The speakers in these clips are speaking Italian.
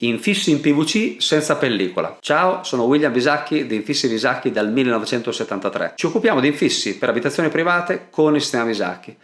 Infissi in PVC senza pellicola. Ciao, sono William Visacchi di Infissi Visacchi dal 1973. Ci occupiamo di infissi per abitazioni private con il sistema Visacchi.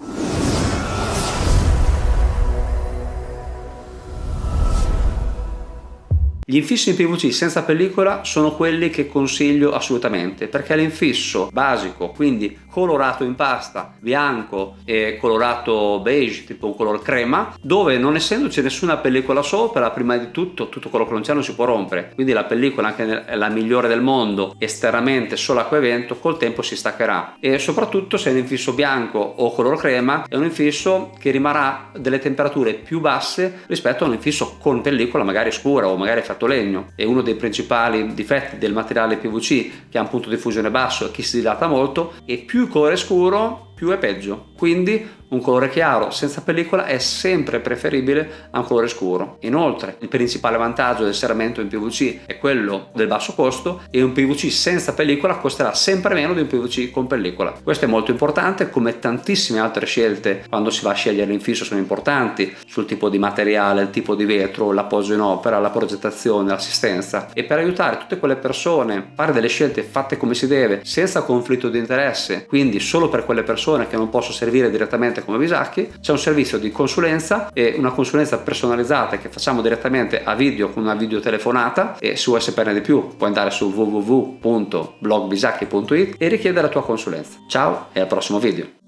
Gli infissi in PVC senza pellicola sono quelli che consiglio assolutamente perché l'infisso basico, quindi colorato in pasta, bianco e colorato beige, tipo un color crema, dove non essendoci nessuna pellicola sopra, prima di tutto tutto quello che non c'è non si può rompere, quindi la pellicola anche la migliore del mondo, esternamente solo acqua e vento, col tempo si staccherà. E soprattutto se è un infisso bianco o color crema è un infisso che rimarrà delle temperature più basse rispetto a un infisso con pellicola magari scura o magari fatto legno. E uno dei principali difetti del materiale PVC che ha un punto di fusione basso e che si dilata molto e più il colore scuro più è peggio. Quindi un colore chiaro senza pellicola è sempre preferibile a un colore scuro. Inoltre il principale vantaggio del serramento in PVC è quello del basso costo e un PVC senza pellicola costerà sempre meno di un PVC con pellicola. Questo è molto importante come tantissime altre scelte quando si va a scegliere l'infisso sono importanti sul tipo di materiale, il tipo di vetro, l'appoggio in opera, la progettazione, l'assistenza e per aiutare tutte quelle persone a fare delle scelte fatte come si deve senza conflitto di interesse quindi solo per quelle persone che non possono servire direttamente come Visacchi, c'è un servizio di consulenza e una consulenza personalizzata che facciamo direttamente a video con una videotelefonata e vuoi saperne di più puoi andare su www.blogbisacchi.it e richiedere la tua consulenza. Ciao e al prossimo video!